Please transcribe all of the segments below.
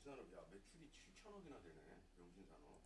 명신산업 야 매출이 7천억이나 되네 명신산업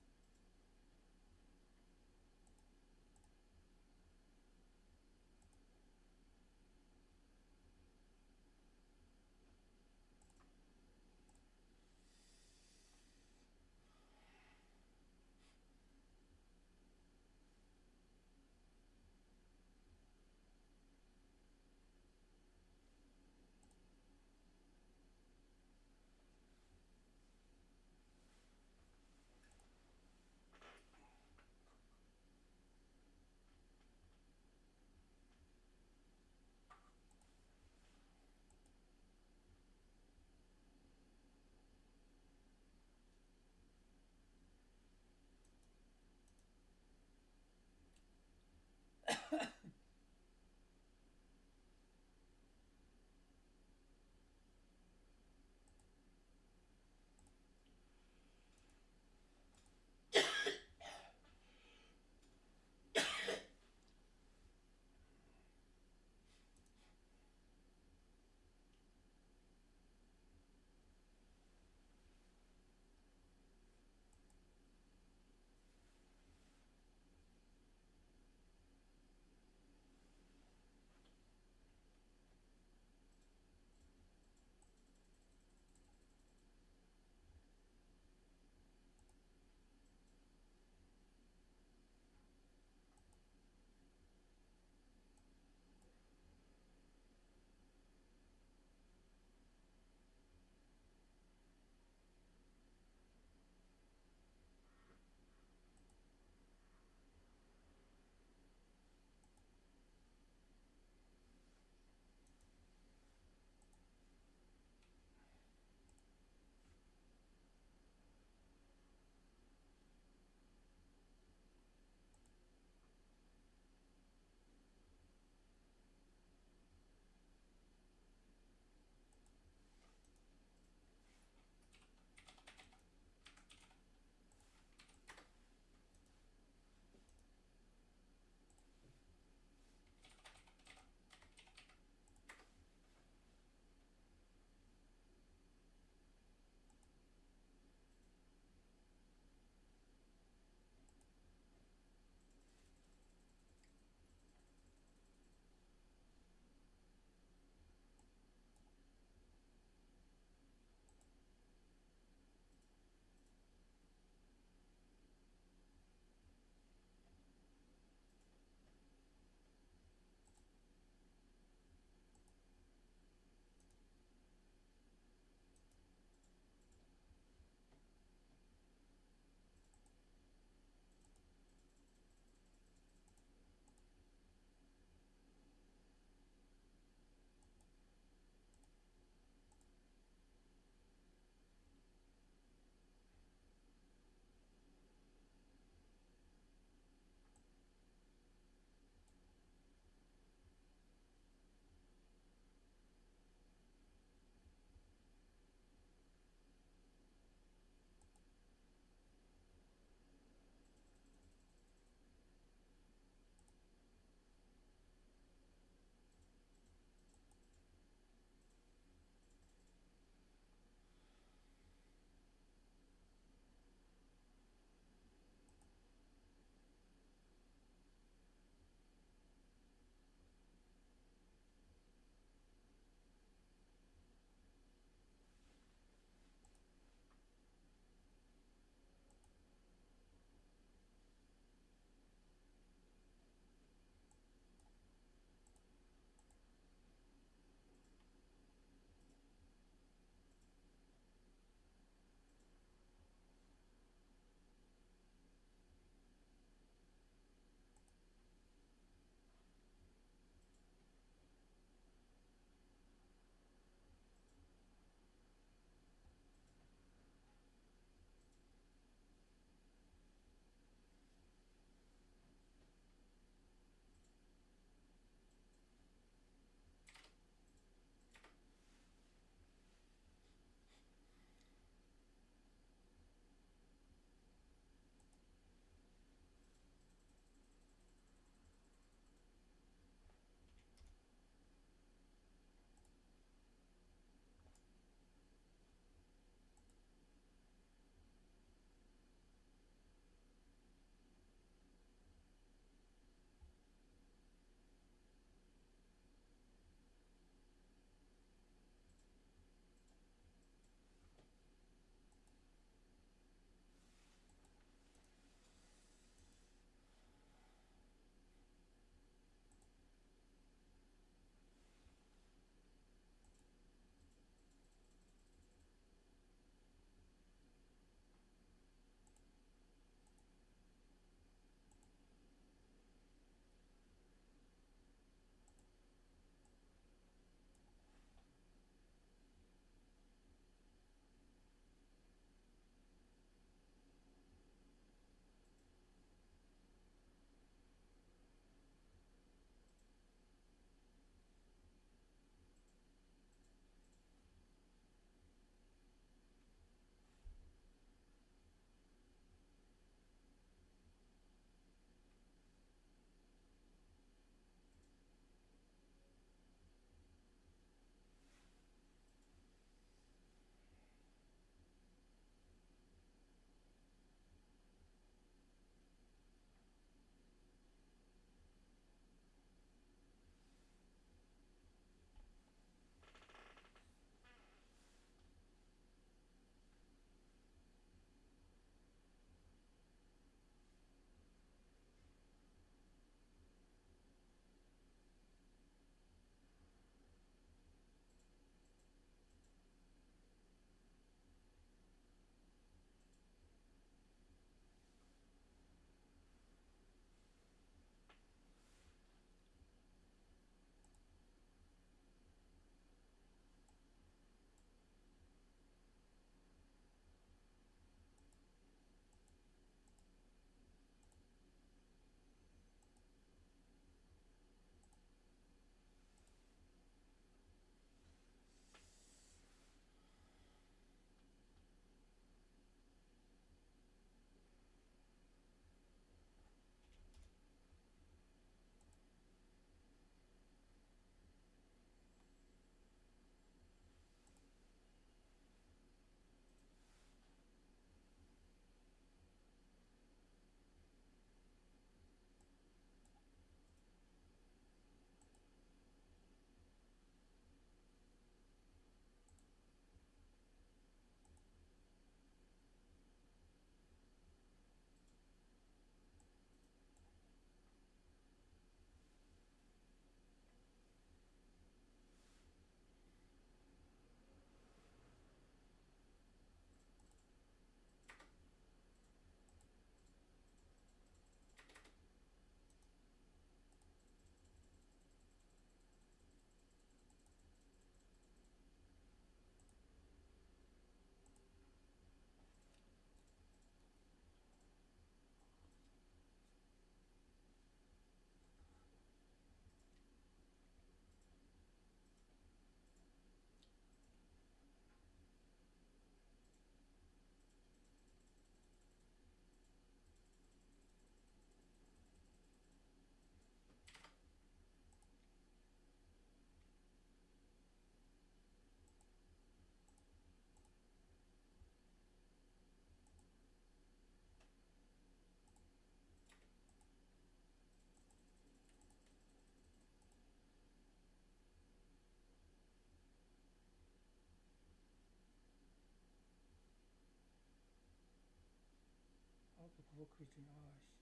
뭐 그렇지. 아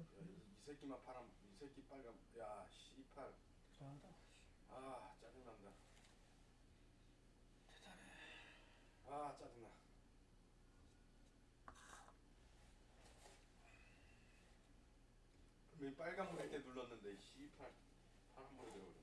이, 이 새끼만 파란 이 새끼 빨간 야 씨팔 대단하다. 아 짜증난다. 대단해. 아 짜증나. 왜 빨간 이렇게 눌렀는데 씨팔 파란 불에 들어버렸네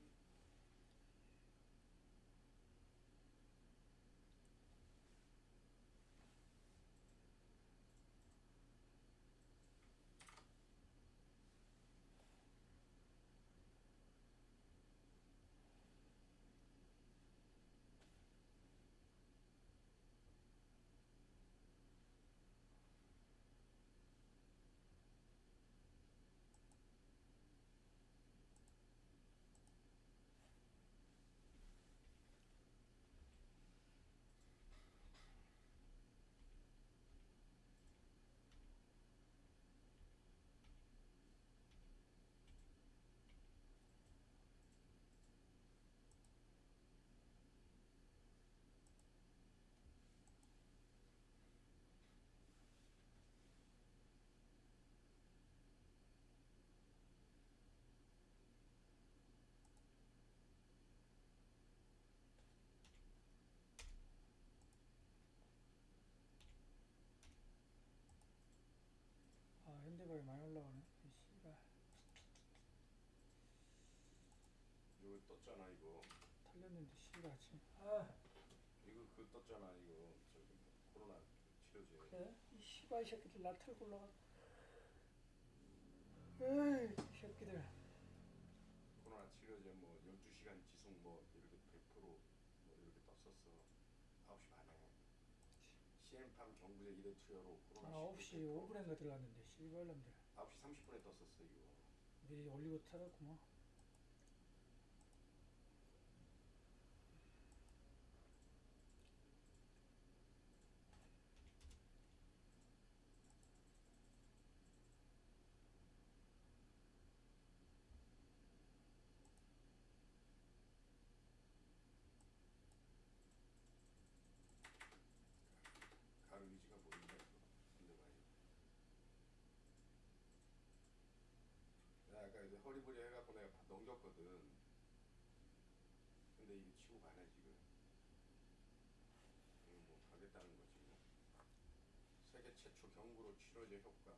아 현대바이 많이 올라가네. 이 씨발 이거 떴잖아 이거 털렸는데 씨발 지금. 아 이거 그 떴잖아 이거 저기 코로나 치료제 그래? 이 씨발 새끼들 나 털고 올라가. 에이 이 새끼들. 코로나 치료제 뭐 12시간 지속 뭐 이렇게 100%뭐 이렇게 떴었어 9시 반에 CM팜 경구제 1회 투여로 코로나 아 9시 5분인가 들어갔는데 씨발놈들. 9시 30분에 떴었어 이거 미리 올리고 털었구만. 가을 위지가 보인다 이거 근데 많이 나 아까 이제 허리부리 해갖고 내가 바- 넘겼 거든. 근데 이게 치고 가네 지금. 이거 뭐 가겠다는 거지 뭐. 세계 최초 경구로 치료제 효과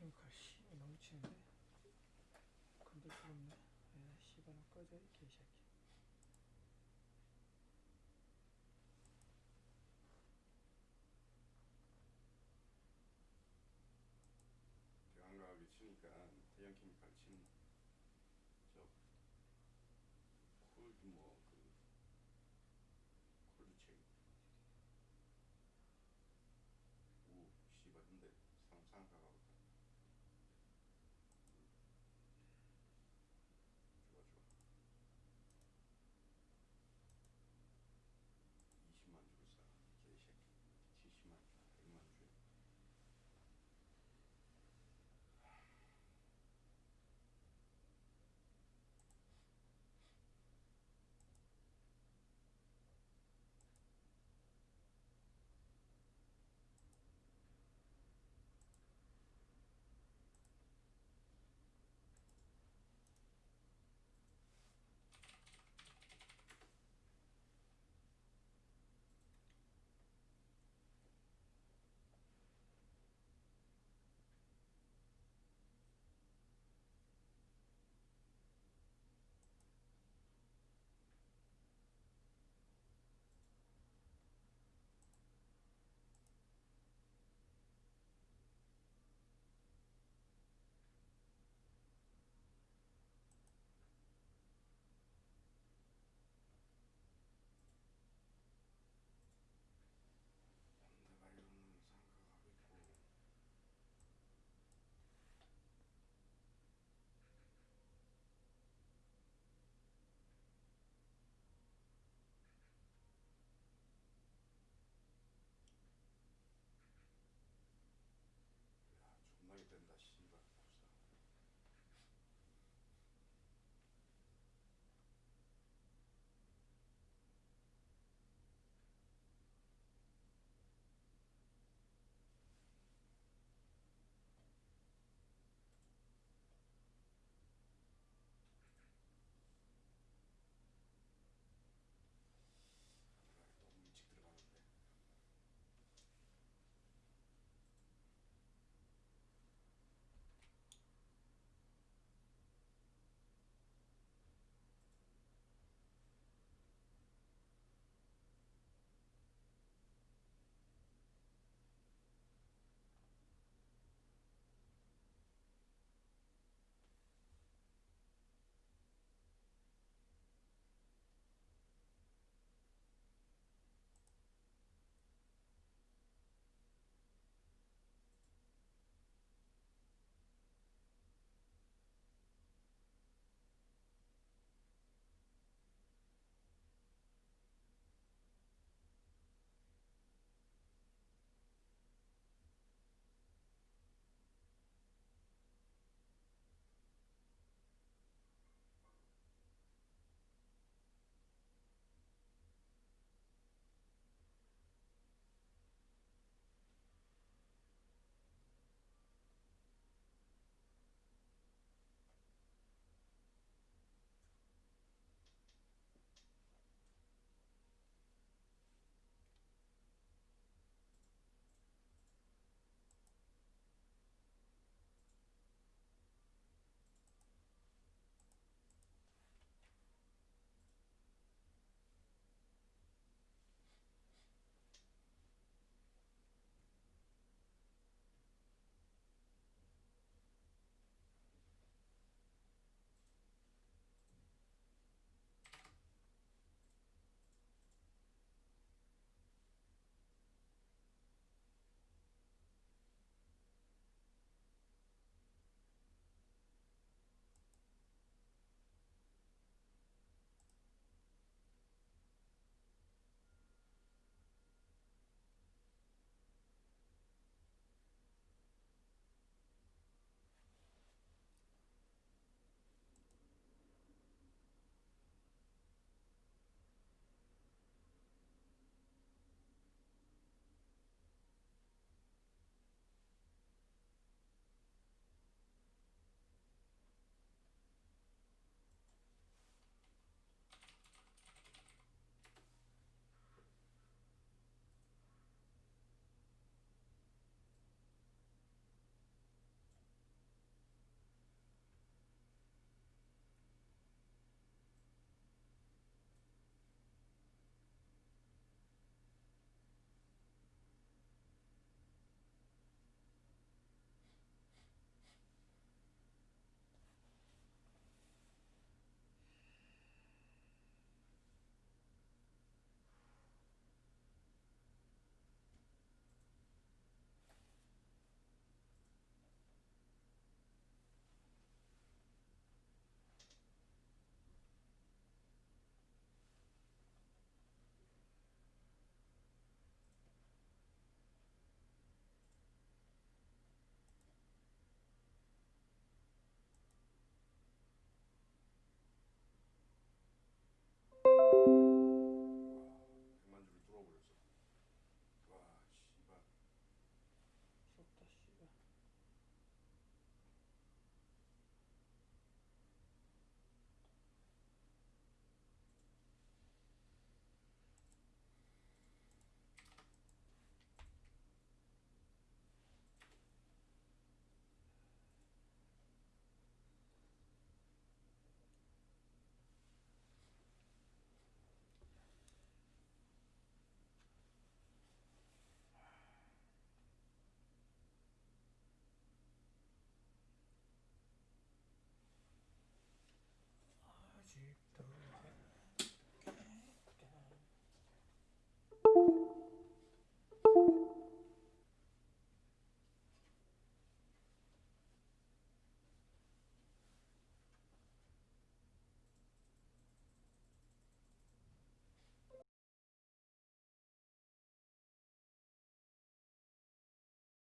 케미칼 씨 너무 치는데? 건들 수 없네. 에 씨발 꺼져 이 개새끼. 대왕가하게 치니까 대형 케미칼 치는 저쿨뭐